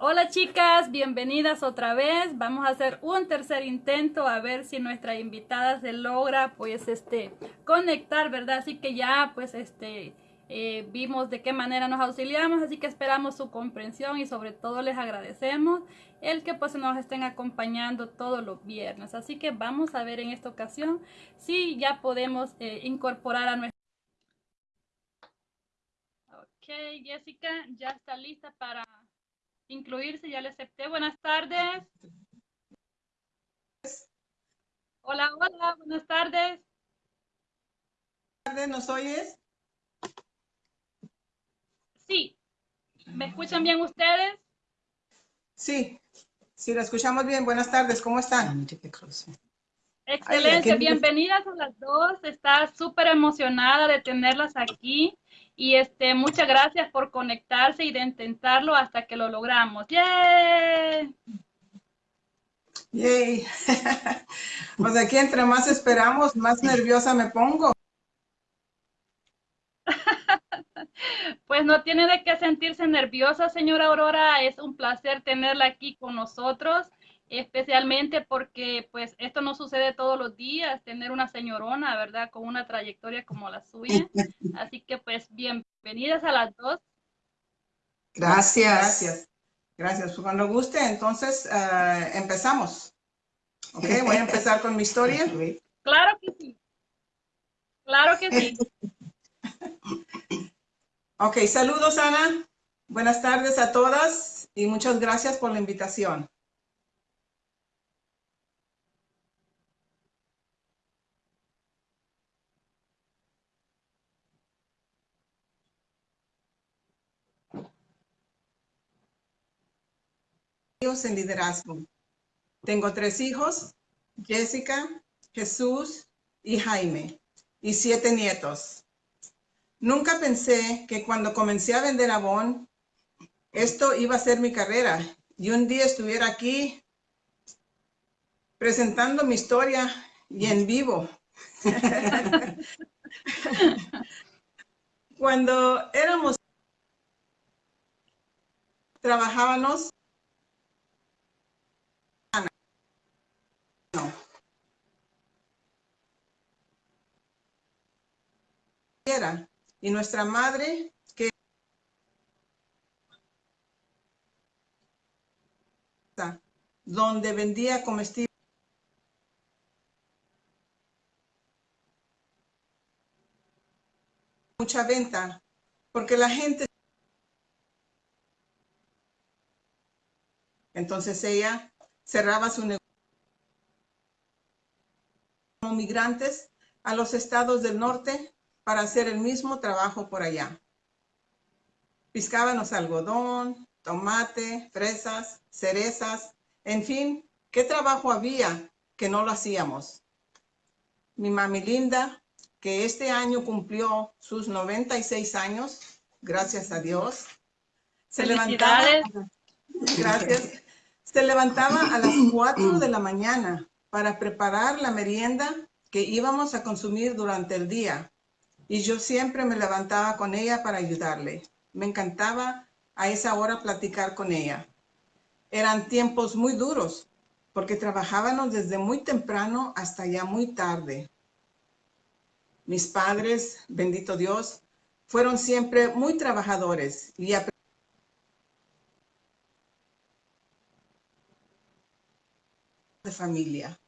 Hola chicas, bienvenidas otra vez. Vamos a hacer un tercer intento a ver si nuestra invitada se logra pues este conectar, ¿verdad? Así que ya pues este eh, vimos de qué manera nos auxiliamos, así que esperamos su comprensión y sobre todo les agradecemos el que pues nos estén acompañando todos los viernes. Así que vamos a ver en esta ocasión si ya podemos eh, incorporar a nuestra... Ok, Jessica ya está lista para incluirse, ya le acepté. Buenas tardes. Hola, hola, buenas tardes. Buenas tardes, ¿nos oyes? Sí. ¿Me escuchan bien ustedes? Sí, sí, la escuchamos bien. Buenas tardes, ¿cómo están? Excelente, bienvenidas a las dos. Está súper emocionada de tenerlas aquí. Y este, muchas gracias por conectarse y de intentarlo hasta que lo logramos. ¡Yay! ¡Yay! pues aquí entre más esperamos, más nerviosa me pongo. Pues no tiene de qué sentirse nerviosa, señora Aurora. Es un placer tenerla aquí con nosotros especialmente porque pues esto no sucede todos los días, tener una señorona, ¿verdad? Con una trayectoria como la suya. Así que pues bienvenidas a las dos. Gracias. Gracias. Gracias. Pues, cuando guste, entonces uh, empezamos. Ok, voy a empezar con mi historia. Claro que sí. Claro que sí. ok, saludos Ana. Buenas tardes a todas y muchas gracias por la invitación. En liderazgo. Tengo tres hijos, Jessica, Jesús y Jaime, y siete nietos. Nunca pensé que cuando comencé a vender Avon, esto iba a ser mi carrera y un día estuviera aquí presentando mi historia y en vivo. cuando éramos trabajábamos Y nuestra madre, que donde vendía comestibles. Mucha venta, porque la gente... Entonces ella cerraba su negocio como migrantes a los estados del norte para hacer el mismo trabajo por allá. Piscábamos algodón, tomate, fresas, cerezas, en fin, ¿qué trabajo había que no lo hacíamos? Mi mami linda, que este año cumplió sus 96 años, gracias a Dios, se levantaba, gracias, se levantaba a las 4 de la mañana para preparar la merienda que íbamos a consumir durante el día y yo siempre me levantaba con ella para ayudarle. Me encantaba a esa hora platicar con ella. Eran tiempos muy duros porque trabajábamos desde muy temprano hasta ya muy tarde. Mis padres, bendito Dios, fueron siempre muy trabajadores y familia.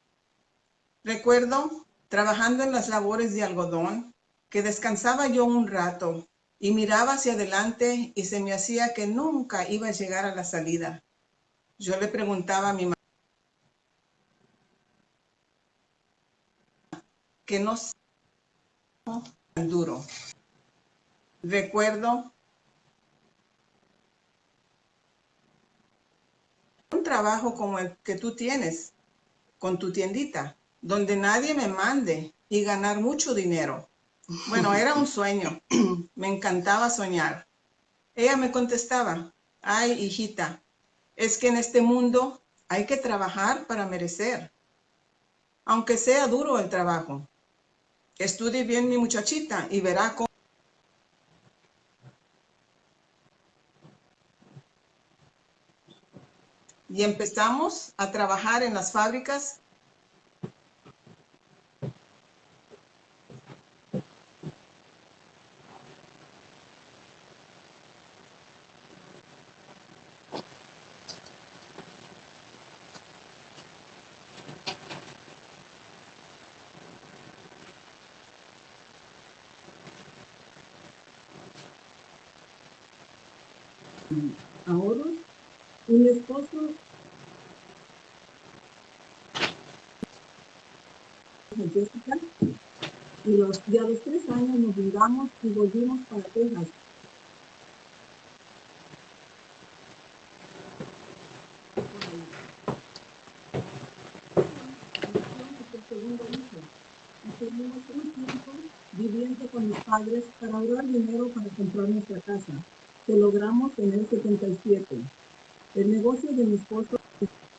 Recuerdo trabajando en las labores de algodón que descansaba yo un rato y miraba hacia adelante y se me hacía que nunca iba a llegar a la salida. Yo le preguntaba a mi mamá que no tan duro. Recuerdo un trabajo como el que tú tienes con tu tiendita, donde nadie me mande y ganar mucho dinero. Bueno, era un sueño. Me encantaba soñar. Ella me contestaba, ay, hijita, es que en este mundo hay que trabajar para merecer. Aunque sea duro el trabajo. Estudie bien mi muchachita y verá cómo... y empezamos a trabajar en las fábricas. Ahorros mi esposo Jessica y los, ya los tres años nos mudamos y volvimos para Texas. Estuvimos un tiempo viviendo con mis padres para ahorrar dinero para comprar nuestra casa que logramos en el 77. El negocio de mi esposo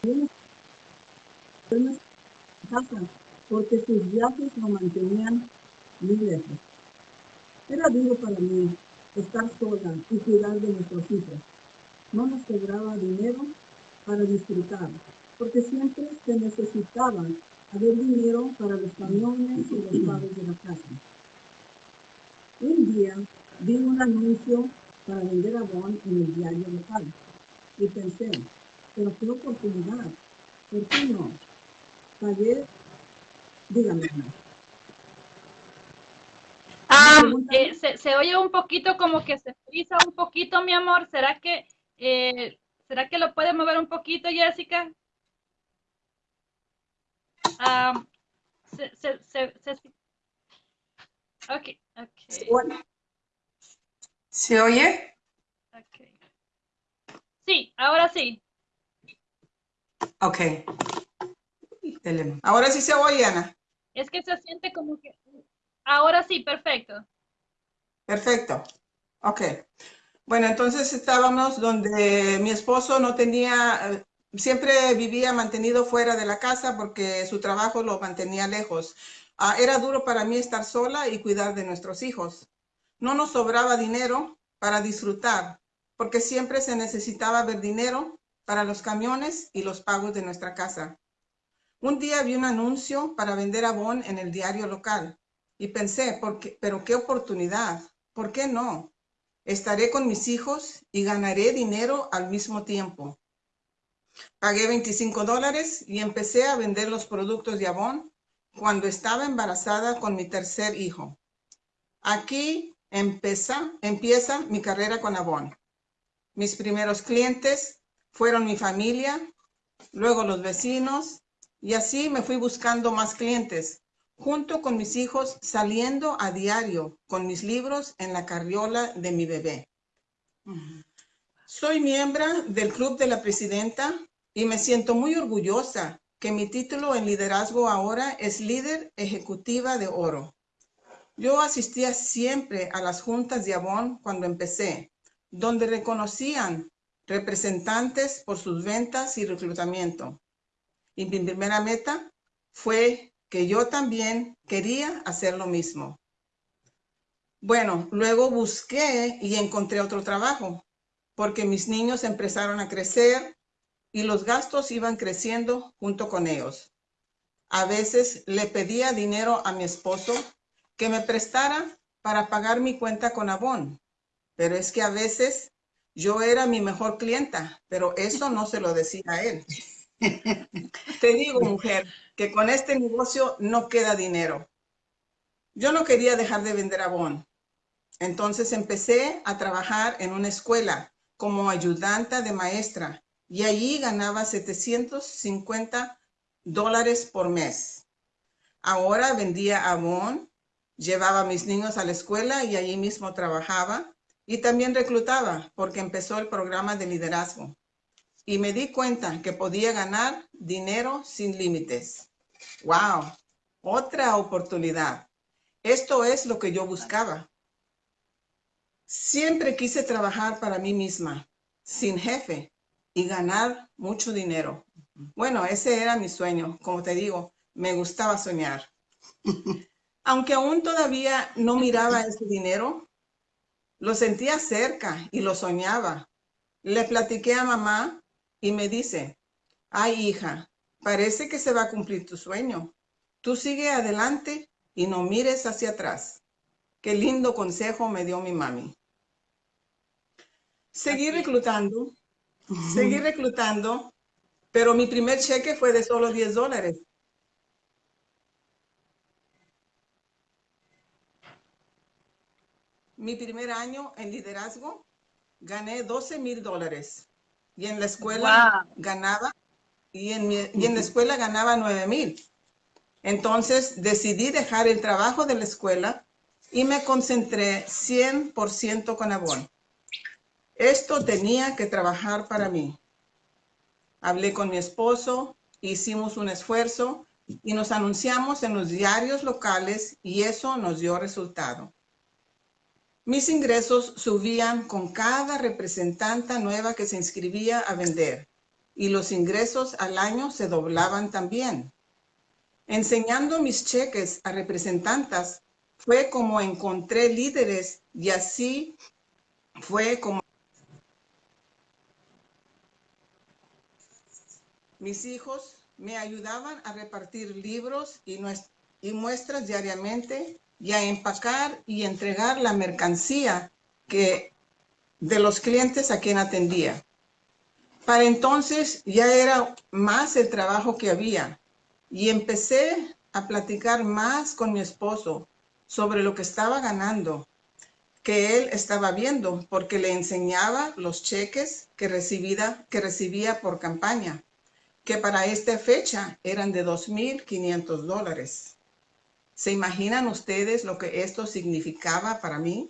en casa porque sus viajes lo mantenían muy lejos. Era duro para mí estar sola y cuidar de nuestros hijos. No nos sobraba dinero para disfrutar, porque siempre se necesitaba haber dinero para los camiones y los pagos de la casa. Un día vi un anuncio para vender Avon en el diario local. Y pensé, pero qué oportunidad, ¿por qué no? Pagué, dígame. Ah, eh, se, se, oye un poquito como que se frisa un poquito, mi amor. ¿Será que, eh, ¿será que lo puede mover un poquito, Jessica? Um, se, se, se, se, ok, ok. ¿Se oye? Okay. Sí, ahora sí. Ok. Ahora sí se oye, Ana. Es que se siente como que... Ahora sí, perfecto. Perfecto. Ok. Bueno, entonces estábamos donde mi esposo no tenía, siempre vivía mantenido fuera de la casa porque su trabajo lo mantenía lejos. Ah, era duro para mí estar sola y cuidar de nuestros hijos no nos sobraba dinero para disfrutar, porque siempre se necesitaba ver dinero para los camiones y los pagos de nuestra casa. Un día vi un anuncio para vender abón en el diario local y pensé, ¿por qué, pero qué oportunidad, ¿por qué no? Estaré con mis hijos y ganaré dinero al mismo tiempo. Pagué 25 dólares y empecé a vender los productos de abón cuando estaba embarazada con mi tercer hijo. Aquí Empieza, empieza mi carrera con Avon. Mis primeros clientes fueron mi familia, luego los vecinos, y así me fui buscando más clientes, junto con mis hijos saliendo a diario con mis libros en la carriola de mi bebé. Soy miembro del Club de la Presidenta y me siento muy orgullosa que mi título en liderazgo ahora es líder ejecutiva de oro. Yo asistía siempre a las juntas de Avon cuando empecé, donde reconocían representantes por sus ventas y reclutamiento. Y mi primera meta fue que yo también quería hacer lo mismo. Bueno, luego busqué y encontré otro trabajo, porque mis niños empezaron a crecer y los gastos iban creciendo junto con ellos. A veces le pedía dinero a mi esposo que me prestara para pagar mi cuenta con Avon. Pero es que a veces yo era mi mejor clienta, pero eso no se lo decía a él. Te digo, mujer, que con este negocio no queda dinero. Yo no quería dejar de vender Avon. Entonces empecé a trabajar en una escuela como ayudante de maestra y allí ganaba 750 dólares por mes. Ahora vendía Avon Llevaba a mis niños a la escuela y allí mismo trabajaba y también reclutaba porque empezó el programa de liderazgo. Y me di cuenta que podía ganar dinero sin límites. ¡Wow! Otra oportunidad. Esto es lo que yo buscaba. Siempre quise trabajar para mí misma, sin jefe, y ganar mucho dinero. Bueno, ese era mi sueño. Como te digo, me gustaba soñar. Aunque aún todavía no miraba ese dinero, lo sentía cerca y lo soñaba. Le platiqué a mamá y me dice, Ay, hija, parece que se va a cumplir tu sueño. Tú sigue adelante y no mires hacia atrás. Qué lindo consejo me dio mi mami. Seguí reclutando, seguí reclutando, pero mi primer cheque fue de solo 10 dólares. Mi primer año en liderazgo gané 12 mil dólares y en la escuela ganaba y en, y en la escuela ganaba 9 mil. Entonces decidí dejar el trabajo de la escuela y me concentré 100% con Avon. Esto tenía que trabajar para mí. Hablé con mi esposo, hicimos un esfuerzo y nos anunciamos en los diarios locales y eso nos dio resultado. Mis ingresos subían con cada representante nueva que se inscribía a vender y los ingresos al año se doblaban también. Enseñando mis cheques a representantes fue como encontré líderes y así fue como mis hijos me ayudaban a repartir libros y, y muestras diariamente y a empacar y entregar la mercancía que de los clientes a quien atendía. Para entonces ya era más el trabajo que había y empecé a platicar más con mi esposo sobre lo que estaba ganando, que él estaba viendo porque le enseñaba los cheques que recibía, que recibía por campaña, que para esta fecha eran de 2.500 dólares. ¿Se imaginan ustedes lo que esto significaba para mí?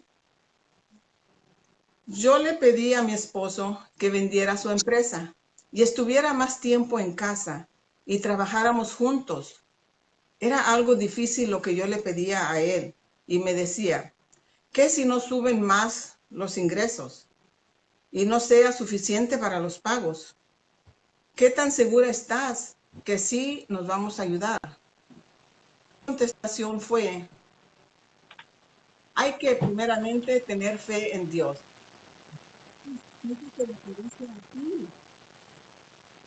Yo le pedí a mi esposo que vendiera su empresa y estuviera más tiempo en casa y trabajáramos juntos. Era algo difícil lo que yo le pedía a él y me decía, ¿qué si no suben más los ingresos y no sea suficiente para los pagos? ¿Qué tan segura estás que sí nos vamos a ayudar? Contestación fue, hay que primeramente tener fe en Dios.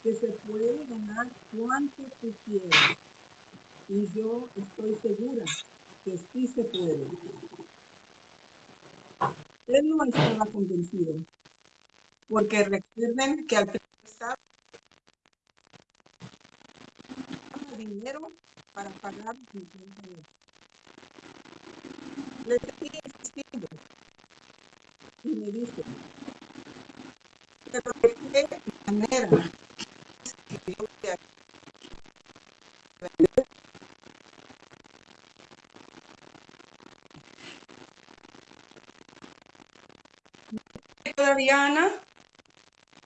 Que se puede ganar cuanto tú quieras. Y yo estoy segura que sí se puede. Él no estaba convencido. Porque recuerden que al principio dinero para pagar mi Le seguí insistiendo y me dice, pero de qué manera que yo voy a vender todavía Ana?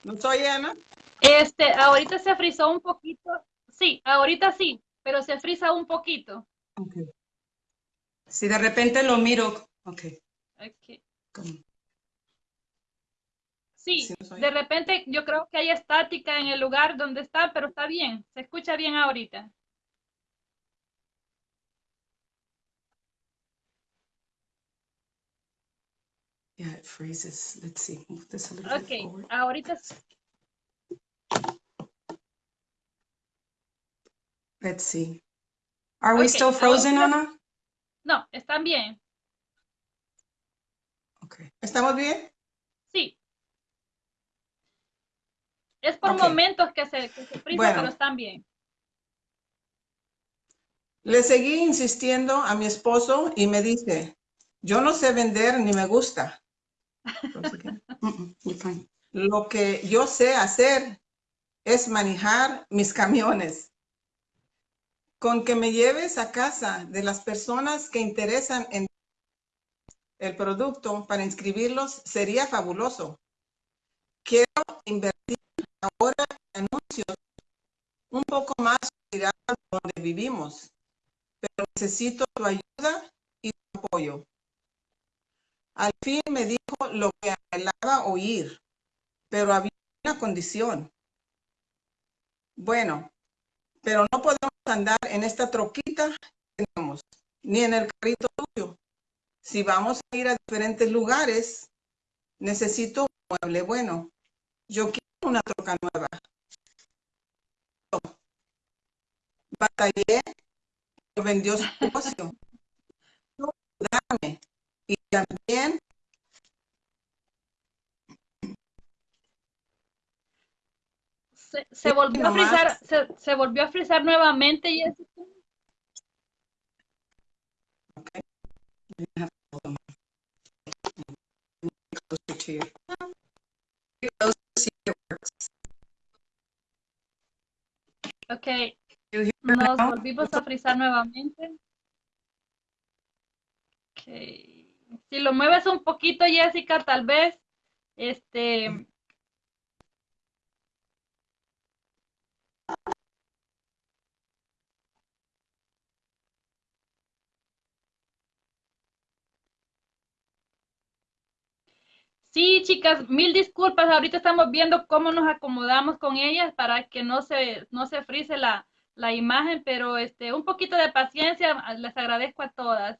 ¿No soy Ana? Este, ahorita se frizó un poquito. Sí, ahorita sí pero se frisa un poquito. Okay. Si de repente lo miro, ok. okay. Sí, de repente yo creo que hay estática en el lugar donde está, pero está bien, se escucha bien ahorita. Yeah, it freezes. Let's see. Move this a little okay, ahorita Let's see. Are we still frozen, Ana? No, están bien. Okay. ¿Estamos bien? Sí. Es por momentos que se, que se frisa, pero están bien. Le seguí insistiendo a mi esposo y me dice, yo no sé vender ni me gusta. Lo que yo sé hacer es manejar mis camiones con que me lleves a casa de las personas que interesan en el producto para inscribirlos sería fabuloso. Quiero invertir ahora en anuncios un poco más de donde vivimos, pero necesito tu ayuda y tu apoyo. Al fin me dijo lo que anhelaba oír, pero había una condición. Bueno, pero no podemos andar en esta troquita que tenemos, ni en el carrito tuyo. Si vamos a ir a diferentes lugares, necesito un mueble bueno. Yo quiero una troca nueva. Batallé, vendió su negocio. y también se, volvió a frizar, se, se, volvió a frizar nuevamente, Jessica. Okay. Ok, nos volvimos a frizar nuevamente. Okay. Si lo mueves un poquito, Jessica, tal vez, este, Sí, chicas, mil disculpas. Ahorita estamos viendo cómo nos acomodamos con ellas para que no se, no se frise la, la imagen, pero este, un poquito de paciencia, les agradezco a todas.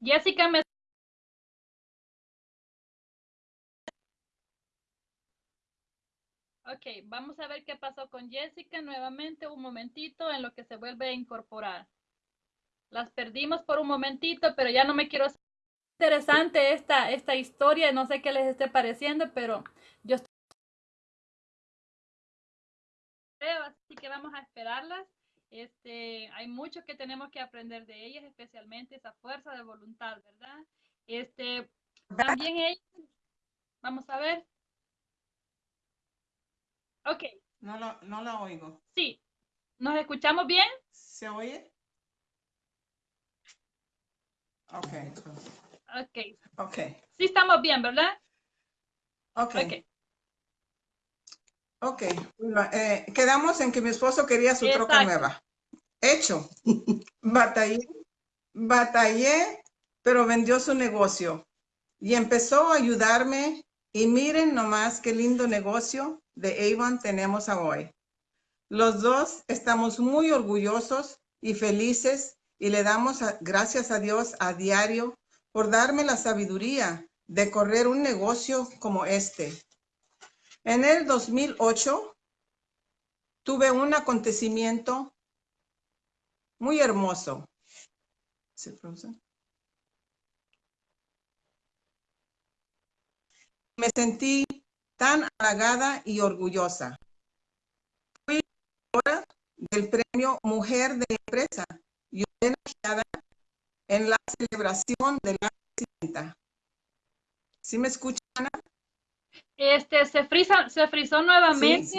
Jessica me Ok, vamos a ver qué pasó con Jessica nuevamente, un momentito en lo que se vuelve a incorporar. Las perdimos por un momentito, pero ya no me quiero... Interesante esta, esta historia, no sé qué les esté pareciendo, pero yo estoy... Así que vamos a esperarlas. Este, hay mucho que tenemos que aprender de ellas, especialmente esa fuerza de voluntad, ¿verdad? Este, también ellas, vamos a ver. Ok. No, lo, no la oigo. Sí. ¿Nos escuchamos bien? ¿Se oye? Ok. Ok. Ok. Sí estamos bien, ¿verdad? Ok. Ok. Eh, quedamos en que mi esposo quería su troca nueva. Hecho. batallé, batallé, pero vendió su negocio. Y empezó a ayudarme. Y miren nomás qué lindo negocio de Avon tenemos a hoy. Los dos estamos muy orgullosos y felices y le damos gracias a Dios a diario por darme la sabiduría de correr un negocio como este. En el 2008 tuve un acontecimiento muy hermoso. Me sentí tan halagada y orgullosa. Fui hora del premio Mujer de Empresa y homenajeada en la celebración de la presidenta. ¿Sí me escuchan, Ana? Este, se frisa, se frizó nuevamente.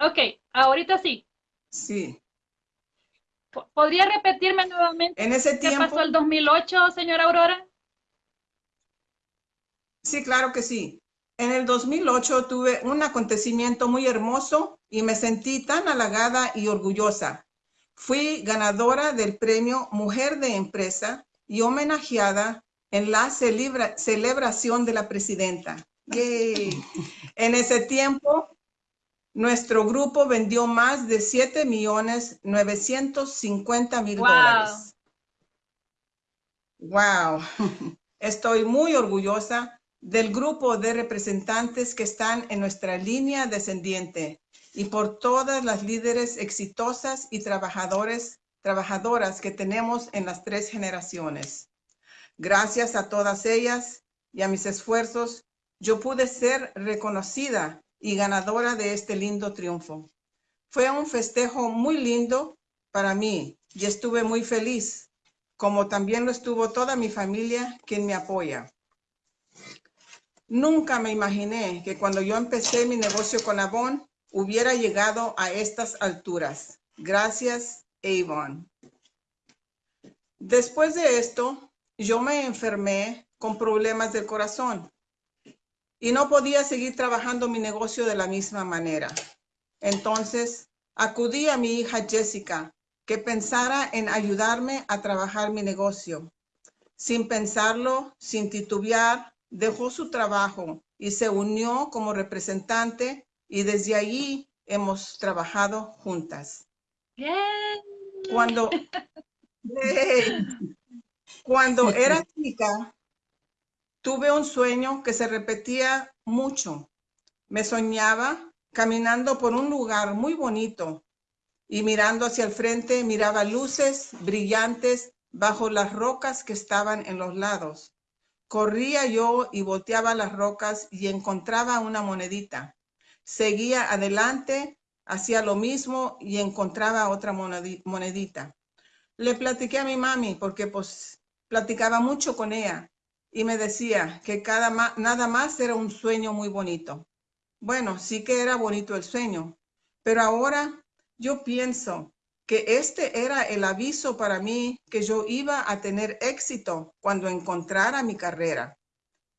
Ok, ahorita sí. Sí. ¿Podría repetirme nuevamente en ese qué pasó el 2008, señora Aurora? Sí, claro que sí. En el 2008 tuve un acontecimiento muy hermoso y me sentí tan halagada y orgullosa. Fui ganadora del premio Mujer de Empresa y homenajeada en la celebración de la presidenta. En ese tiempo, nuestro grupo vendió más de 7 millones 950 mil dólares. Wow. Estoy muy orgullosa del grupo de representantes que están en nuestra línea descendiente y por todas las líderes exitosas y trabajadores, trabajadoras que tenemos en las tres generaciones. Gracias a todas ellas y a mis esfuerzos, yo pude ser reconocida y ganadora de este lindo triunfo. Fue un festejo muy lindo para mí y estuve muy feliz, como también lo estuvo toda mi familia quien me apoya. Nunca me imaginé que cuando yo empecé mi negocio con Avon, hubiera llegado a estas alturas. Gracias, Avon. Después de esto, yo me enfermé con problemas del corazón y no podía seguir trabajando mi negocio de la misma manera. Entonces, acudí a mi hija Jessica, que pensara en ayudarme a trabajar mi negocio. Sin pensarlo, sin titubear, dejó su trabajo y se unió como representante y desde allí hemos trabajado juntas. Cuando, cuando era chica, tuve un sueño que se repetía mucho. Me soñaba caminando por un lugar muy bonito y mirando hacia el frente miraba luces brillantes bajo las rocas que estaban en los lados. Corría yo y volteaba las rocas y encontraba una monedita. Seguía adelante, hacía lo mismo y encontraba otra monedita. Le platiqué a mi mami porque pues platicaba mucho con ella y me decía que nada más era un sueño muy bonito. Bueno, sí que era bonito el sueño, pero ahora yo pienso que este era el aviso para mí que yo iba a tener éxito cuando encontrara mi carrera.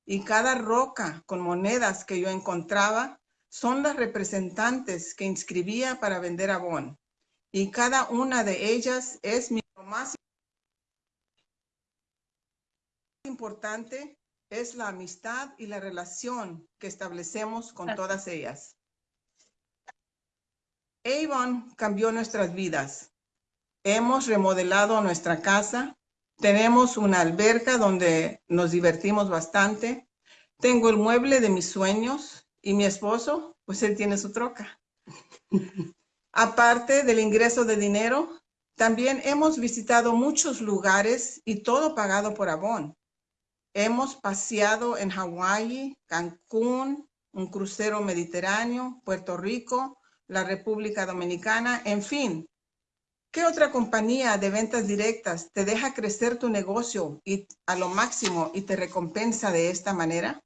Y cada roca con monedas que yo encontraba son las representantes que inscribía para vender abón. Y cada una de ellas es mi más importante es la amistad y la relación que establecemos con todas ellas. Avon cambió nuestras vidas. Hemos remodelado nuestra casa. Tenemos una alberca donde nos divertimos bastante. Tengo el mueble de mis sueños y mi esposo, pues él tiene su troca. Aparte del ingreso de dinero, también hemos visitado muchos lugares y todo pagado por Avon. Hemos paseado en Hawái, Cancún, un crucero mediterráneo, Puerto Rico, la República Dominicana, en fin. ¿Qué otra compañía de ventas directas te deja crecer tu negocio y, a lo máximo y te recompensa de esta manera?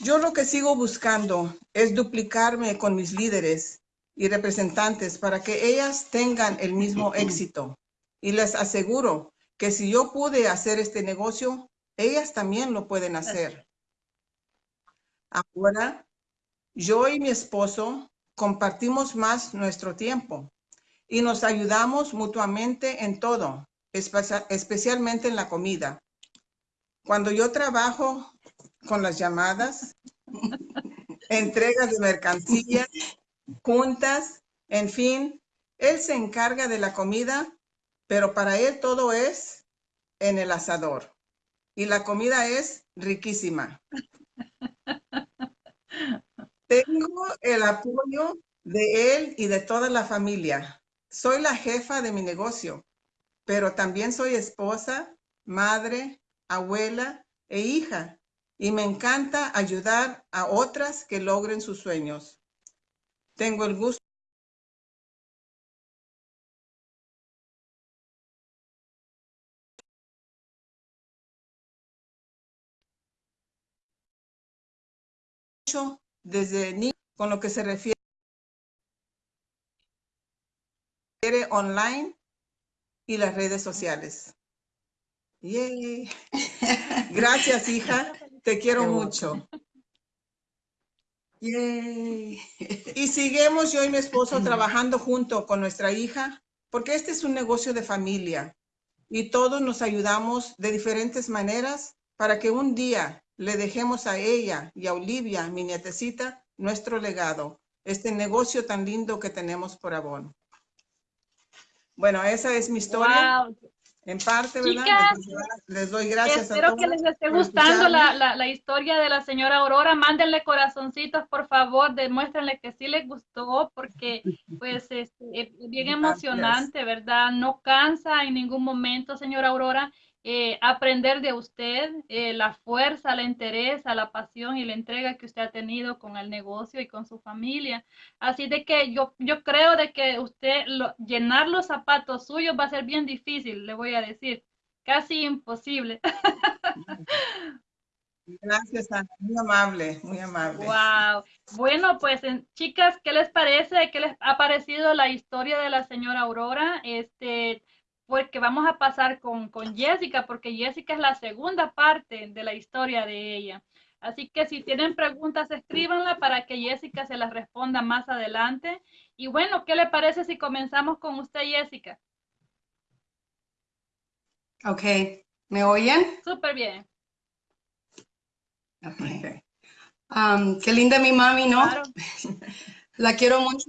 Yo lo que sigo buscando es duplicarme con mis líderes y representantes para que ellas tengan el mismo éxito. Y les aseguro que si yo pude hacer este negocio, ellas también lo pueden hacer. Ahora, yo y mi esposo compartimos más nuestro tiempo y nos ayudamos mutuamente en todo, especialmente en la comida. Cuando yo trabajo con las llamadas, entregas de mercancías, juntas, en fin, él se encarga de la comida, pero para él todo es en el asador. Y la comida es riquísima. Tengo el apoyo de él y de toda la familia. Soy la jefa de mi negocio, pero también soy esposa, madre, abuela e hija. Y me encanta ayudar a otras que logren sus sueños. Tengo el gusto desde ni con lo que se refiere online y las redes sociales. Gracias, hija. Te quiero mucho. Y seguimos yo y mi esposo trabajando junto con nuestra hija, porque este es un negocio de familia y todos nos ayudamos de diferentes maneras para que un día le dejemos a ella y a Olivia, mi nietecita, nuestro legado, este negocio tan lindo que tenemos por Avon. Bueno, esa es mi historia. En parte, ¿verdad? les doy gracias Espero a todos que les esté gustando la, la, la, historia de la señora Aurora. Mándenle corazoncitos, por favor, demuéstrenle que sí les gustó, porque pues es, es bien emocionante, ¿verdad? No cansa en ningún momento, señora Aurora. Eh, aprender de usted, eh, la fuerza, la interés, la pasión y la entrega que usted ha tenido con el negocio y con su familia. Así de que yo, yo creo de que usted llenar los zapatos suyos va a ser bien difícil, le voy a decir, casi imposible. Gracias, Ana. Muy amable, muy amable. Wow. Bueno, pues chicas, ¿qué les parece? ¿Qué les ha parecido la historia de la señora Aurora? Este, porque vamos a pasar con, con Jessica, porque Jessica es la segunda parte de la historia de ella. Así que si tienen preguntas, escríbanla para que Jessica se las responda más adelante. Y bueno, ¿qué le parece si comenzamos con usted, Jessica? Ok, ¿me oyen? Súper bien. Okay. Um, qué linda mi mami, ¿no? la quiero mucho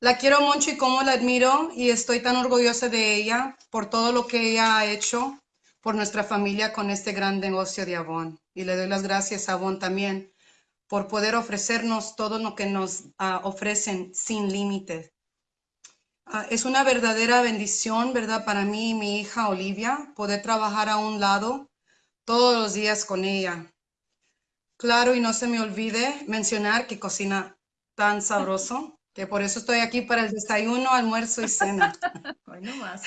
la quiero mucho y cómo la admiro y estoy tan orgullosa de ella por todo lo que ella ha hecho por nuestra familia con este gran negocio de Avon. Y le doy las gracias a Avon también por poder ofrecernos todo lo que nos ah, ofrecen sin límites. Ah, es una verdadera bendición, ¿verdad? Para mí y mi hija Olivia, poder trabajar a un lado todos los días con ella. Claro, y no se me olvide mencionar que cocina tan sabroso, que por eso estoy aquí para el desayuno, almuerzo y cena. Bueno, más.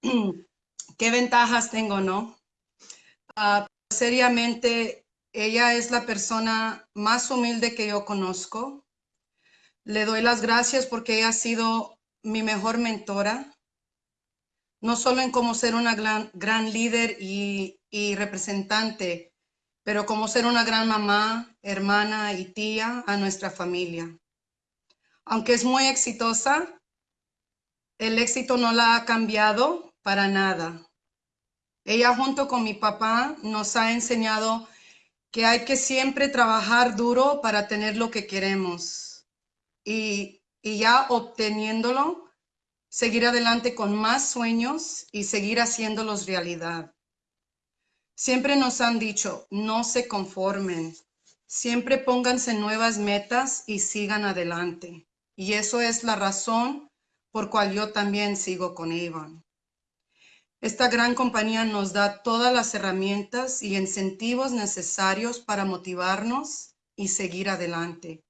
¿Qué ventajas tengo, no? Ah, seriamente, ella es la persona más humilde que yo conozco. Le doy las gracias porque ella ha sido mi mejor mentora, no solo en cómo ser una gran, gran líder y, y representante, pero como ser una gran mamá, hermana y tía a nuestra familia. Aunque es muy exitosa, el éxito no la ha cambiado para nada. Ella junto con mi papá nos ha enseñado que hay que siempre trabajar duro para tener lo que queremos y, y ya obteniéndolo, seguir adelante con más sueños y seguir haciéndolos realidad. Siempre nos han dicho, no se conformen, siempre pónganse nuevas metas y sigan adelante. Y eso es la razón por cual yo también sigo con Iván. Esta gran compañía nos da todas las herramientas y incentivos necesarios para motivarnos y seguir adelante.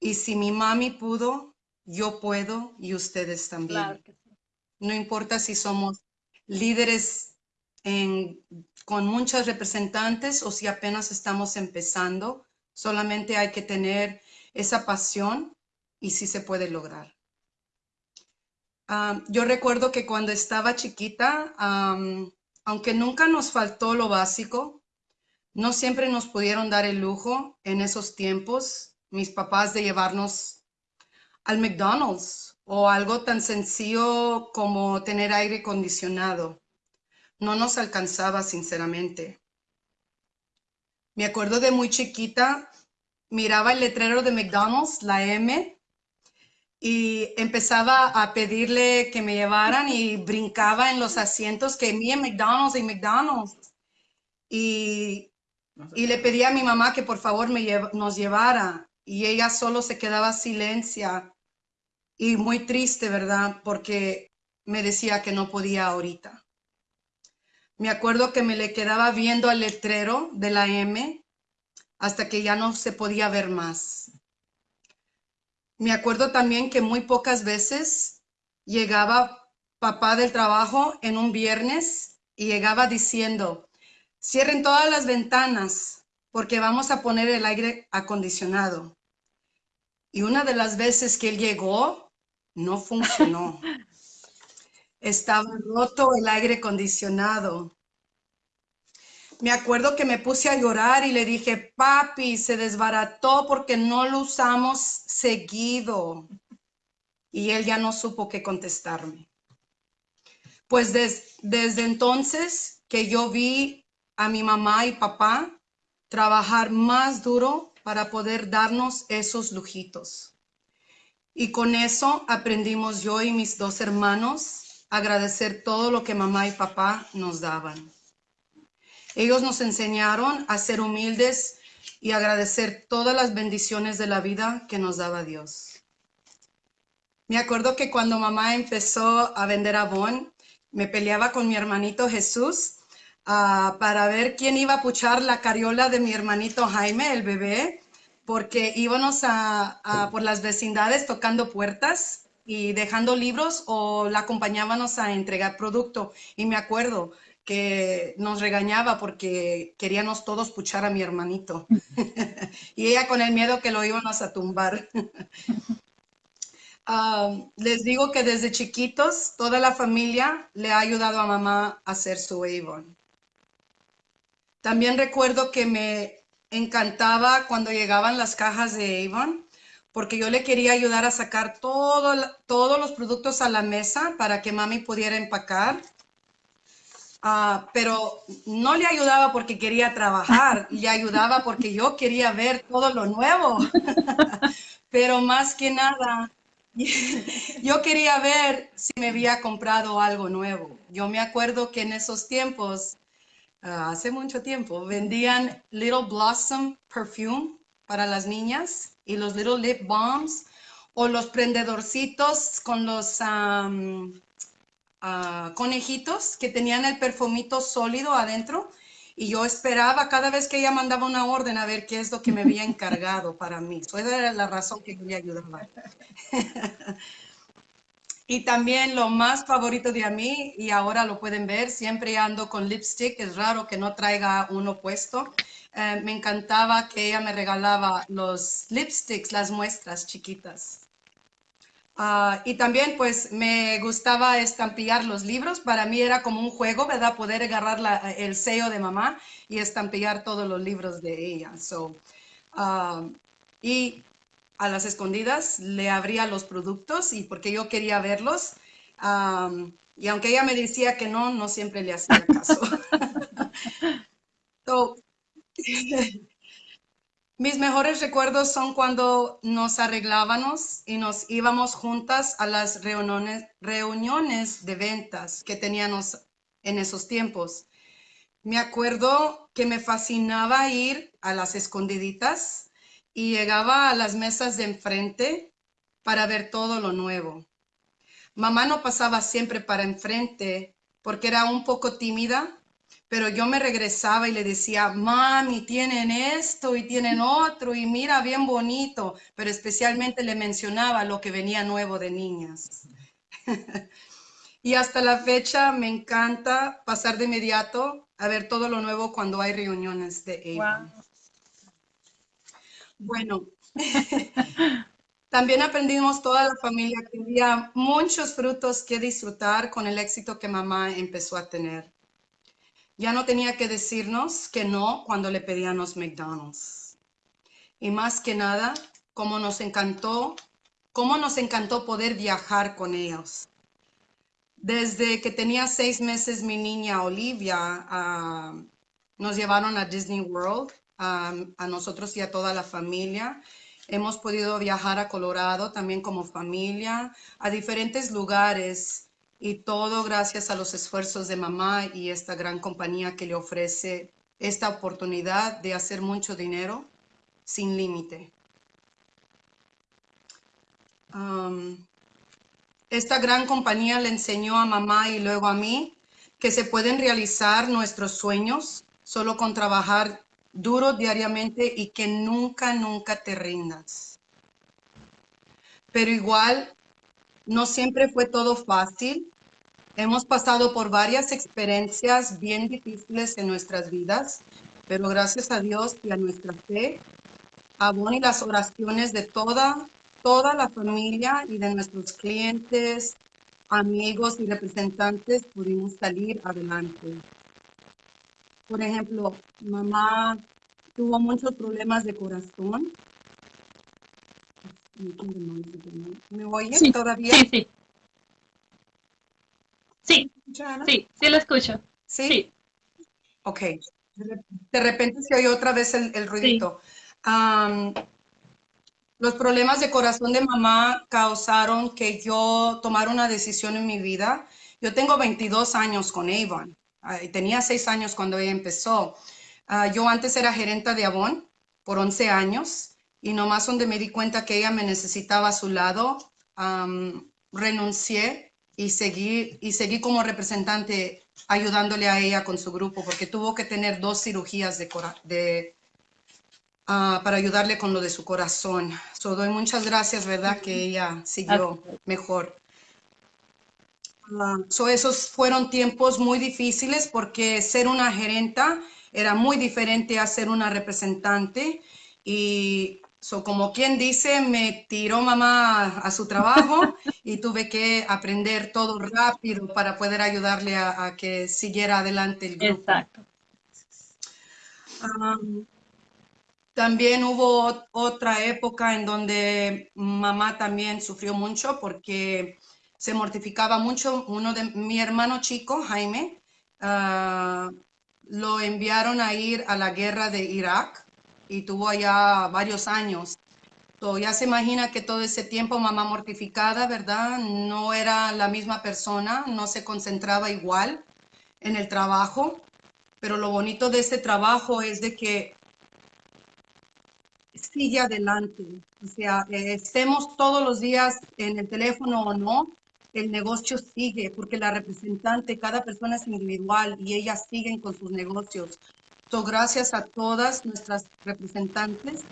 Y si mi mami pudo, yo puedo y ustedes también. No importa si somos líderes con muchas representantes o si apenas estamos empezando, solamente hay que tener esa pasión y sí se puede lograr. Ah, yo recuerdo que cuando estaba chiquita, aunque nunca nos faltó lo básico, no siempre nos pudieron dar el lujo en esos tiempos, mis papás, de llevarnos al McDonald's o algo tan sencillo como tener aire acondicionado. No nos alcanzaba, sinceramente. Me acuerdo de muy chiquita, miraba el letrero de McDonald's, la M, y empezaba a pedirle que me llevaran y brincaba en los asientos que en McDonald's y McDonald's. Y, y, le pedía a mi mamá que por favor me nos llevara y ella solo se quedaba silencia y muy triste, ¿verdad? Porque me decía que no podía ahorita. Me acuerdo que me le quedaba viendo al letrero de la M hasta que ya no se podía ver más. Me acuerdo también que muy pocas veces llegaba papá del trabajo en un viernes y llegaba diciendo, cierren todas las ventanas porque vamos a poner el aire acondicionado. Y una de las veces que él llegó, no funcionó. Estaba roto el aire acondicionado. Me acuerdo que me puse a llorar y le dije, papi, se desbarató porque no lo usamos seguido. Y él ya no supo qué contestarme. Pues desde entonces que yo vi a mi mamá y papá trabajar más duro para poder darnos esos lujitos. Y con eso aprendimos yo y mis dos hermanos agradecer todo lo que mamá y papá nos daban. Ellos nos enseñaron a ser humildes y agradecer todas las bendiciones de la vida que nos daba Dios. Me acuerdo que cuando mamá empezó a vender Avon, me peleaba con mi hermanito Jesús uh, para ver quién iba a puchar la cariola de mi hermanito Jaime, el bebé, porque íbamos por las vecindades tocando puertas y dejando libros o la acompañábamos a entregar producto. Y me acuerdo, que nos regañaba porque queríamos todos puchar a mi hermanito. y ella con el miedo que lo íbamos a tumbar. les digo que desde chiquitos toda la familia le ha ayudado a mamá a hacer su Avon. También recuerdo que me encantaba cuando llegaban las cajas de Avon porque yo le quería ayudar a sacar todo, todos los productos a la mesa para que mami pudiera empacar Ah, pero no le ayudaba porque quería trabajar, le ayudaba porque yo quería ver todo lo nuevo. pero más que nada, yo quería ver si me había comprado algo nuevo. Yo me acuerdo que en esos tiempos, ah, hace mucho tiempo, vendían Little Blossom Perfume para las niñas y los Little Lip Balms o los prendedorcitos con los ah, conejitos que tenían el perfumito sólido adentro. Y yo esperaba cada vez que ella mandaba una orden a ver qué es lo que me había encargado para mí. esa era la razón que yo le ayudaba. y también lo más favorito de a mí, y ahora lo pueden ver, siempre ando con lipstick, es raro que no traiga uno puesto. Eh, me encantaba que ella me regalaba los lipsticks, las muestras chiquitas. Ah, y también pues me gustaba estampillar los libros. Para mí era como un juego, ¿verdad? Poder agarrar el sello de mamá y estampillar todos los libros de ella. So, ah, y a las escondidas le abría los productos y porque yo quería verlos. Y aunque ella me decía que no, no siempre le hacía caso. so, Mis mejores recuerdos son cuando nos arreglábamos y nos íbamos juntas a las reuniones, reuniones de ventas que teníamos en esos tiempos. Me acuerdo que me fascinaba ir a las escondiditas y llegaba a las mesas de enfrente para ver todo lo nuevo. Mamá no pasaba siempre para enfrente porque era un poco tímida pero yo me regresaba y le decía, mami, tienen esto y tienen otro y mira, bien bonito, pero especialmente le mencionaba lo que venía nuevo de niñas. y hasta la fecha me encanta pasar de inmediato a ver todo lo nuevo cuando hay reuniones de Avon. Bueno, también aprendimos toda la familia que había muchos frutos que disfrutar con el éxito que mamá empezó a tener. Ya no tenía que decirnos que no cuando le pedíamos McDonald's. Y más que nada, cómo nos encantó, cómo nos encantó poder viajar con ellos. Desde que tenía seis meses mi niña Olivia, ah, nos llevaron a Disney World, a nosotros y a toda la familia. Hemos podido viajar a Colorado también como familia, a diferentes lugares y todo gracias a los esfuerzos de mamá y esta gran compañía que le ofrece esta oportunidad de hacer mucho dinero sin límite. esta gran compañía le enseñó a mamá y luego a mí que se pueden realizar nuestros sueños solo con trabajar duro diariamente y que nunca, nunca te rindas. Pero igual no siempre fue todo fácil. Hemos pasado por varias experiencias bien difíciles en nuestras vidas, pero gracias a Dios y a nuestra fe, a y las oraciones de toda, toda la familia y de nuestros clientes, amigos y representantes pudimos salir adelante. Por ejemplo, mamá tuvo muchos problemas de corazón ¿Me oyen todavía? Sí, sí. Sí, sí, sí lo escucho. ¿Sí? Ok. De repente se oye otra vez el, ruidito. los problemas de corazón de mamá causaron que yo tomara una decisión en mi vida. Yo tengo 22 años con Avon. tenía 6 años cuando ella empezó. Ah, yo antes era gerente de Avon por 11 años y nomás donde me di cuenta que ella me necesitaba a su lado, renuncié y seguí, y seguí como representante ayudándole a ella con su grupo porque tuvo que tener dos cirugías de, de ah, para ayudarle con lo de su corazón. So, doy muchas gracias, ¿verdad? Que ella siguió mejor. Uh, so, esos fueron tiempos muy difíciles porque ser una gerenta era muy diferente a ser una representante y So, como quien dice, me tiró mamá a su trabajo y tuve que aprender todo rápido para poder ayudarle a, que siguiera adelante el grupo. Exacto. también hubo otra época en donde mamá también sufrió mucho porque se mortificaba mucho. Uno de mi hermano chico, Jaime, ah, lo enviaron a ir a la guerra de Irak y tuvo allá varios años. ya se imagina que todo ese tiempo mamá mortificada, ¿verdad? No era la misma persona, no se concentraba igual en el trabajo, pero lo bonito de este trabajo es de que sigue adelante. O sea, eh, estemos todos los días en el teléfono o no, el negocio sigue, porque la representante, cada persona es individual y ellas siguen con sus negocios. So, gracias a todas nuestras representantes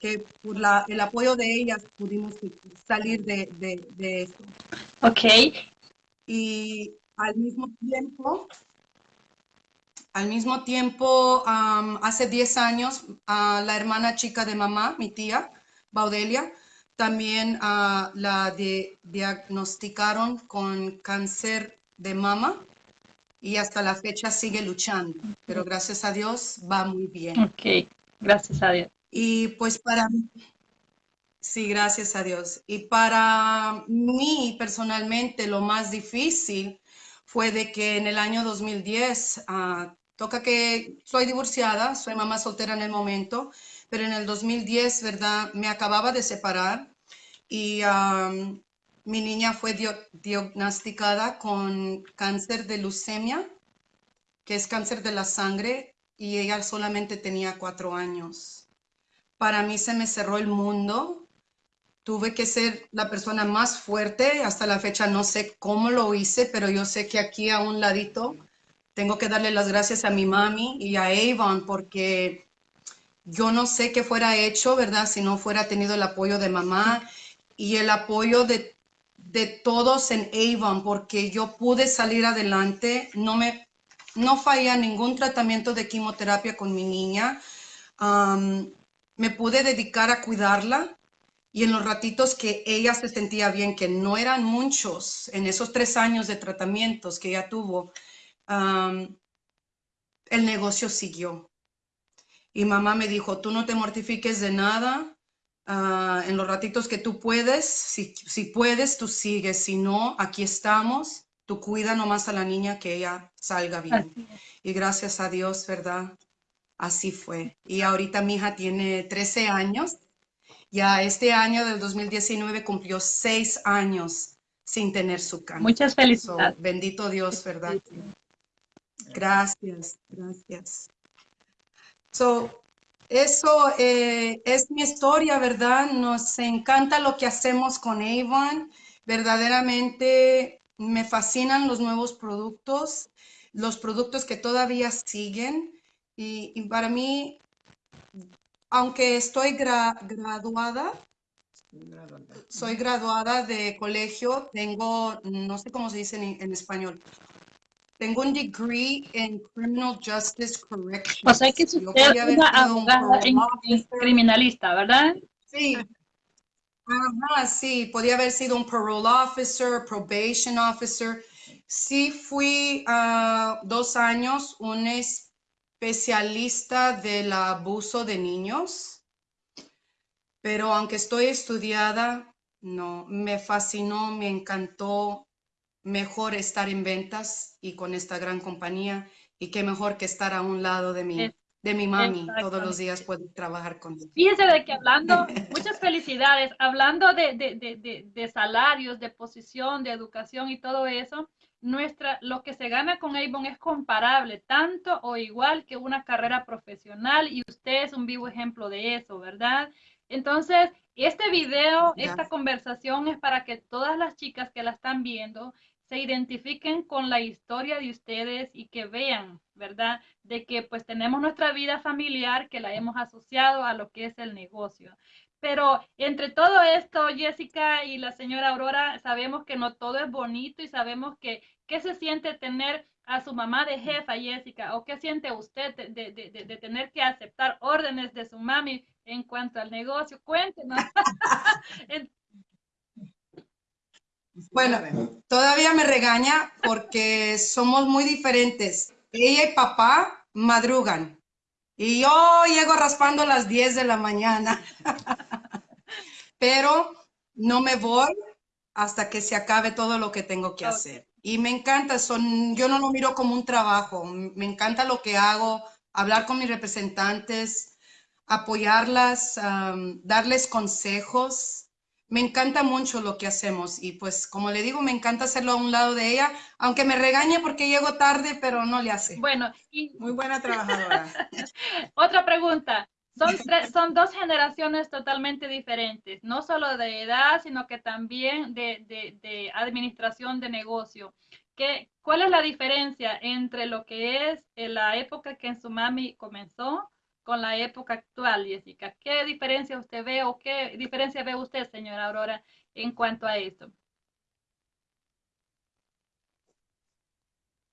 que por la, el apoyo de ellas pudimos salir de, de, de esto. Ok. Y al mismo tiempo, al mismo tiempo, hace 10 años, la hermana chica de mamá, mi tía, Baudelia, también uh, la de, diagnosticaron con cáncer de mama y hasta la fecha sigue luchando, pero gracias a Dios va muy bien. Ok, gracias a Dios. Y pues para mí, sí, gracias a Dios. Y para mí personalmente lo más difícil fue de que en el año 2010, uh, ah, toca que soy divorciada, soy mamá soltera en el momento, pero en el 2010, ¿verdad? Me acababa de separar y mi niña fue diagnosticada con cáncer de leucemia, que es cáncer de la sangre, y ella solamente tenía cuatro años. Para mí se me cerró el mundo. Tuve que ser la persona más fuerte. Hasta la fecha no sé cómo lo hice, pero yo sé que aquí a un ladito tengo que darle las gracias a mi mami y a Avon porque yo no sé qué fuera hecho, ¿verdad? Si no fuera tenido el apoyo de mamá y el apoyo de, de todos en Avon, porque yo pude salir adelante, no me no falla ningún tratamiento de quimioterapia con mi niña, me pude dedicar a cuidarla y en los ratitos que ella se sentía bien, que no eran muchos, en esos tres años de tratamientos que ella tuvo, el negocio siguió. Y mamá me dijo, tú no te mortifiques de nada, ah, en los ratitos que tú puedes, si, si puedes, tú sigues, si no, aquí estamos, tú cuida nomás a la niña que ella salga bien. Y gracias a Dios, ¿verdad? Así fue. Y ahorita mi hija tiene 13 años. Ya este año del 2019 cumplió 6 años sin tener su cáncer. Muchas felicidades. bendito Dios, ¿verdad? Gracias, gracias. So, eso eh, es mi historia, ¿verdad? Nos encanta lo que hacemos con Avon. Verdaderamente me fascinan los nuevos productos, los productos que todavía siguen. Y, para mí, aunque estoy graduada, soy graduada de colegio, tengo, no sé cómo se dice en español, tengo un degree en Criminal Justice Correction. O sea que usted es una abogada criminalista, ¿verdad? Sí. Ajá, sí. Podía haber sido un parole officer, probation officer. Sí fui uh, dos años un especialista del abuso de niños. Pero aunque estoy estudiada, no, me fascinó, me encantó mejor estar en ventas y con esta gran compañía y qué mejor que estar a un lado de mi, de mi mami todos los días puedo trabajar con ella. Fíjese de que hablando, muchas felicidades, hablando de, de, de, de, salarios, de posición, de educación y todo eso, nuestra, lo que se gana con Avon es comparable, tanto o igual que una carrera profesional y usted es un vivo ejemplo de eso, ¿verdad? Entonces, este video, esta conversación es para que todas las chicas que la están viendo se identifiquen con la historia de ustedes y que vean, ¿verdad? De que pues tenemos nuestra vida familiar que la hemos asociado a lo que es el negocio. Pero entre todo esto, Jessica y la señora Aurora, sabemos que no todo es bonito y sabemos que qué se siente tener a su mamá de jefa, Jessica, o qué siente usted de, de, de, de tener que aceptar órdenes de su mami en cuanto al negocio. Cuéntenos. Bueno, todavía me regaña porque somos muy diferentes. Ella y papá madrugan y yo llego raspando a las 10 de la mañana. Pero no me voy hasta que se acabe todo lo que tengo que hacer. Y me encanta, son, yo no lo miro como un trabajo, me encanta lo que hago, hablar con mis representantes, apoyarlas, darles consejos. Me encanta mucho lo que hacemos y pues como le digo, me encanta hacerlo a un lado de ella, aunque me regañe porque llego tarde, pero no le hace. Bueno, y muy buena trabajadora. Otra pregunta. Son, son dos generaciones totalmente diferentes, no solo de edad, sino que también de, de, de administración de negocio. ¿Qué, ¿Cuál es la diferencia entre lo que es en la época que en su mami comenzó con la época actual, Jessica? ¿Qué diferencia usted ve o qué diferencia ve usted, señora Aurora, en cuanto a esto?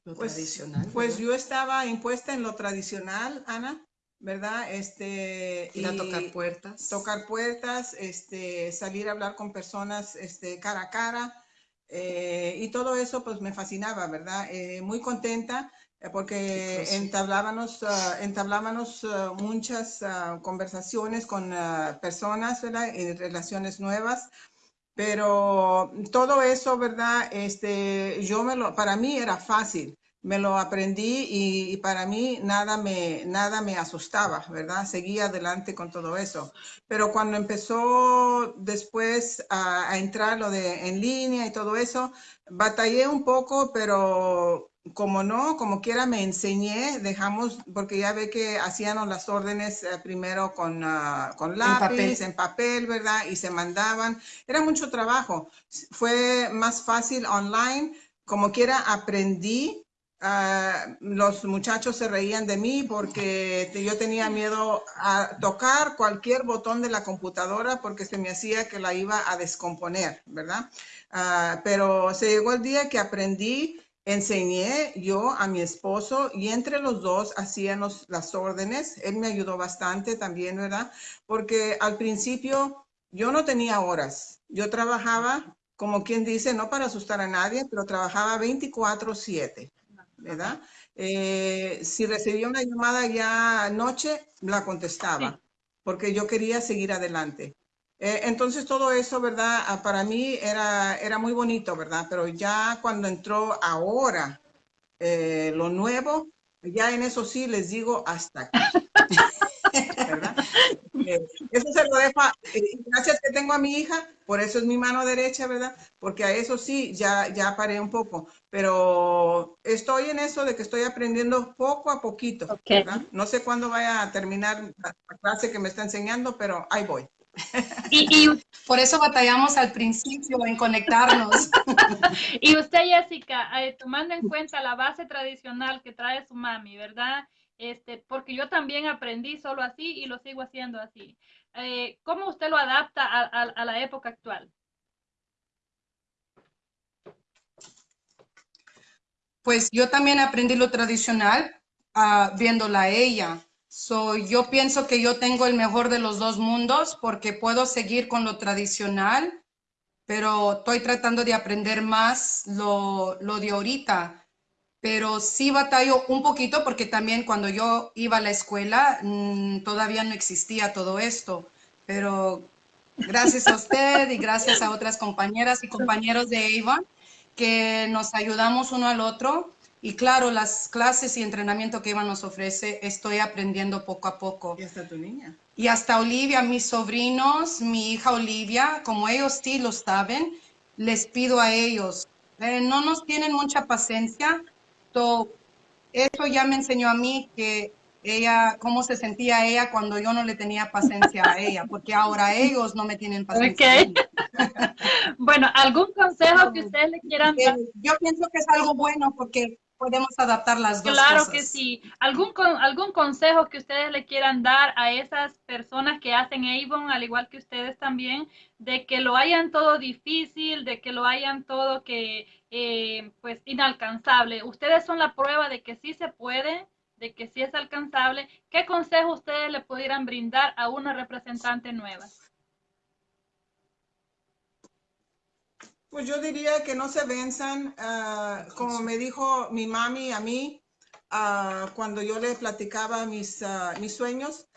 Lo pues, tradicional. Pues yo estaba impuesta en lo tradicional, Ana, ¿verdad? Este, Ir a tocar puertas. Tocar puertas, este, salir a hablar con personas este, cara a cara. Eh, y todo eso pues me fascinaba, ¿verdad? Eh, muy contenta porque entablábamos, uh, entablábamos uh, muchas conversaciones con personas, ¿verdad? En relaciones nuevas. Pero todo eso, ¿verdad? Este, yo me lo, para mí era fácil me lo aprendí y, para mí nada me, nada me asustaba, ¿verdad? Seguía adelante con todo eso. Pero cuando empezó después a, a, entrar lo de en línea y todo eso, batallé un poco, pero como no, como quiera me enseñé, dejamos, porque ya ve que hacían las órdenes eh, primero con, uh, con lápiz, en papel. en papel, ¿verdad? Y se mandaban. Era mucho trabajo. Fue más fácil online. Como quiera aprendí Uh, los muchachos se reían de mí porque yo tenía miedo a tocar cualquier botón de la computadora porque se me hacía que la iba a descomponer, ¿verdad? Uh, pero se llegó el día que aprendí, enseñé yo a mi esposo y entre los dos hacíamos las órdenes. Él me ayudó bastante también, ¿verdad? Porque al principio yo no tenía horas. Yo trabajaba, como quien dice, no para asustar a nadie, pero trabajaba 24/7. ¿verdad? Eh, si recibía una llamada ya anoche, la contestaba, porque yo quería seguir adelante. Eh, entonces todo eso, ¿verdad? Ah, para mí era, era muy bonito, ¿verdad? Pero ya cuando entró ahora eh, lo nuevo, ya en eso sí les digo hasta aquí. ¿verdad? eso se lo dejo, gracias que tengo a mi hija, por eso es mi mano derecha, ¿verdad? Porque a eso sí, ya, ya paré un poco, pero estoy en eso de que estoy aprendiendo poco a poquito, ¿verdad? No sé cuándo vaya a terminar la clase que me está enseñando, pero ahí voy. Y, por eso batallamos al principio en conectarnos. y usted, Jessica, eh, tomando en cuenta la base tradicional que trae su mami, ¿verdad? Este, porque yo también aprendí solo así y lo sigo haciendo así. Eh, ¿Cómo usted lo adapta a, la época actual? Pues yo también aprendí lo tradicional uh, viéndola a ella. So, yo pienso que yo tengo el mejor de los dos mundos porque puedo seguir con lo tradicional, pero estoy tratando de aprender más lo, lo de ahorita. Pero sí batallo un poquito porque también cuando yo iba a la escuela mm, todavía no existía todo esto, pero gracias a usted y gracias a otras compañeras y compañeros de Avon que nos ayudamos uno al otro y claro, las clases y entrenamiento que Eva nos ofrece, estoy aprendiendo poco a poco. Y hasta tu niña. Y hasta Olivia, mis sobrinos, mi hija Olivia, como ellos sí lo saben, les pido a ellos, eh, no nos tienen mucha paciencia, eso ya me enseñó a mí que ella, cómo se sentía ella cuando yo no le tenía paciencia a ella, porque ahora ellos no me tienen paciencia. bueno, ¿algún consejo que ustedes le quieran dar? Yo pienso que es algo bueno porque podemos adaptar las dos claro que sí. ¿Algún, ¿Algún consejo que ustedes le quieran dar a esas personas que hacen Avon, al igual que ustedes también, de que lo hayan todo difícil, de que lo hayan todo que eh, pues inalcanzable. Ustedes son la prueba de que sí se puede, de que sí es alcanzable. ¿Qué consejo ustedes le pudieran brindar a una representante nueva? Pues yo diría que no se venzan, ah, como me dijo mi mami a mí, uh, cuando yo le platicaba mis, uh, mis sueños,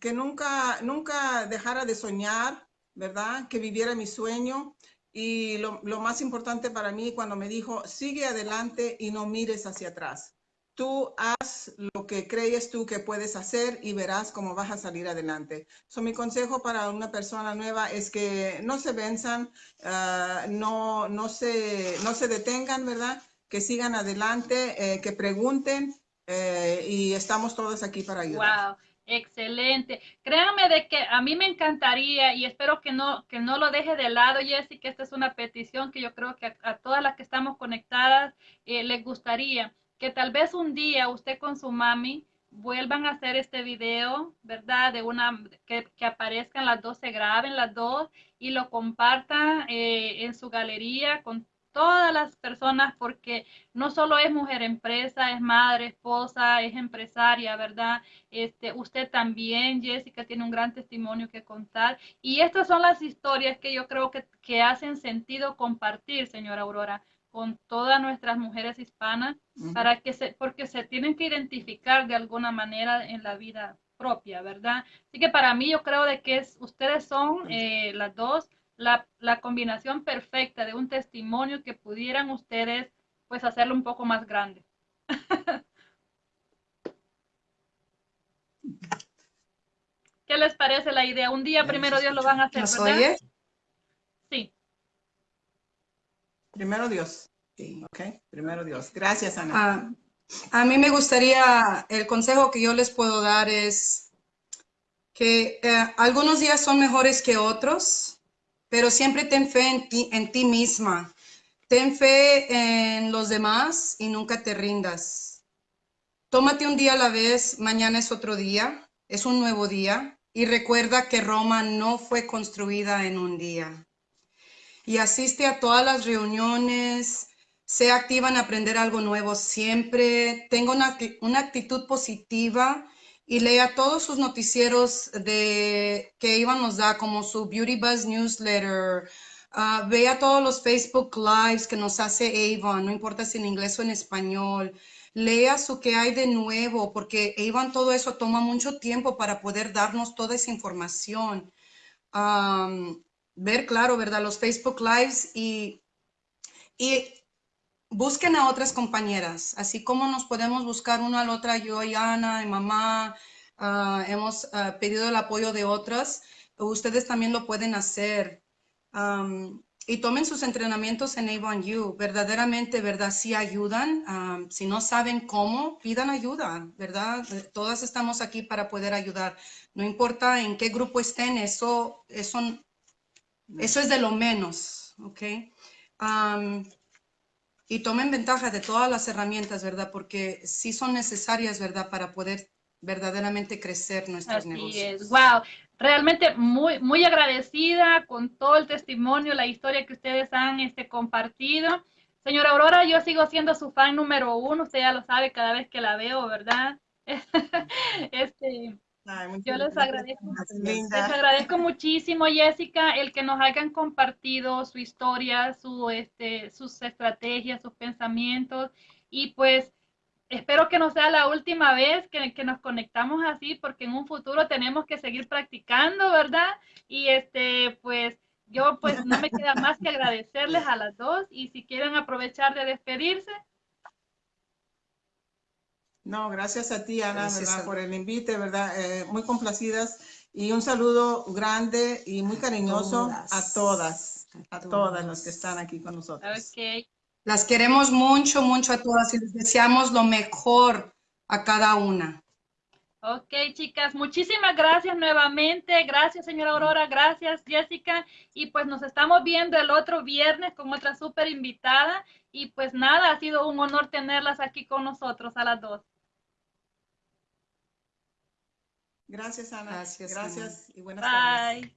que nunca, nunca dejara de soñar, ¿verdad? Que viviera mi sueño, y lo, lo, más importante para mí cuando me dijo, sigue adelante y no mires hacia atrás. Tú haz lo que crees tú que puedes hacer y verás cómo vas a salir adelante. So, mi consejo para una persona nueva es que no se venzan, ah, no, no, se, no se detengan, ¿verdad? Que sigan adelante, eh, que pregunten eh, y estamos todos aquí para ayudar. Wow. Excelente. Créanme de que a mí me encantaría y espero que no, que no lo deje de lado, Jessica. Esta es una petición que yo creo que a, todas las que estamos conectadas eh, les gustaría que tal vez un día usted con su mami vuelvan a hacer este video, ¿verdad? De una, que, que aparezcan las dos, se graben las dos y lo compartan eh, en su galería con todas las personas porque no solo es mujer empresa, es madre, esposa, es empresaria, ¿verdad? Este, usted también, Jessica, tiene un gran testimonio que contar. Y estas son las historias que yo creo que, que hacen sentido compartir, señora Aurora con todas nuestras mujeres hispanas para que se, porque se tienen que identificar de alguna manera en la vida propia, ¿verdad? Así que para mí yo creo de que es, ustedes son eh, las dos la, la, combinación perfecta de un testimonio que pudieran ustedes pues hacerlo un poco más grande. ¿Qué les parece la idea? Un día primero Dios lo van a hacer, ¿verdad? Sí. Primero Dios. Sí, ok. Primero Dios. Gracias, Ana. Ah, a mí me gustaría, el consejo que yo les puedo dar es que eh, algunos días son mejores que otros, pero siempre ten fe en ti, en ti misma. Ten fe en los demás y nunca te rindas. Tómate un día a la vez, mañana es otro día, es un nuevo día. Y recuerda que Roma no fue construida en un día y asiste a todas las reuniones, sea activa en aprender algo nuevo siempre, tenga una, una actitud positiva y lea todos sus noticieros de, que Iván nos da, como su Beauty Buzz newsletter, uh, vea todos los Facebook Lives que nos hace Avon, no importa si en inglés o en español, lea su que hay de nuevo, porque Avon todo eso toma mucho tiempo para poder darnos toda esa información. Um, ver, claro, ¿verdad? Los Facebook Lives y, y busquen a otras compañeras, así como nos podemos buscar una a la otra, yo y Ana y mamá, ah, hemos ah, pedido el apoyo de otras, ustedes también lo pueden hacer. y tomen sus entrenamientos en Avon U, verdaderamente, ¿verdad? Si ayudan, si no saben cómo, pidan ayuda, ¿verdad? Todas estamos aquí para poder ayudar. No importa en qué grupo estén, eso, eso eso es de lo menos, ¿ok? y tomen ventaja de todas las herramientas, ¿verdad? Porque sí son necesarias, ¿verdad? Para poder verdaderamente crecer nuestros Así negocios. Es. Wow, realmente muy, muy agradecida con todo el testimonio, la historia que ustedes han este, compartido. Señora Aurora, yo sigo siendo su fan número uno, usted ya lo sabe cada vez que la veo, ¿verdad? este, yo les agradezco, les agradezco muchísimo, Jessica, el que nos hayan compartido su historia, su, este, sus estrategias, sus pensamientos. Y pues espero que no sea la última vez que, que, nos conectamos así, porque en un futuro tenemos que seguir practicando, ¿verdad? Y este, pues yo pues no me queda más que agradecerles a las dos y si quieren aprovechar de despedirse. No, gracias a ti, Ana, ¿verdad? por el invite, ¿verdad? Eh, muy complacidas y un saludo grande y muy cariñoso a todas, a todas, las que están aquí con nosotros. Okay. Las queremos mucho, mucho a todas y les deseamos lo mejor a cada una. Ok, chicas, muchísimas gracias nuevamente. Gracias, señora Aurora. Gracias, Jessica. Y pues nos estamos viendo el otro viernes con otra súper invitada. Y pues nada, ha sido un honor tenerlas aquí con nosotros a las dos. Gracias, Ana. Gracias, Gracias y buenas tardes.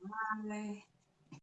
Bye. Bye.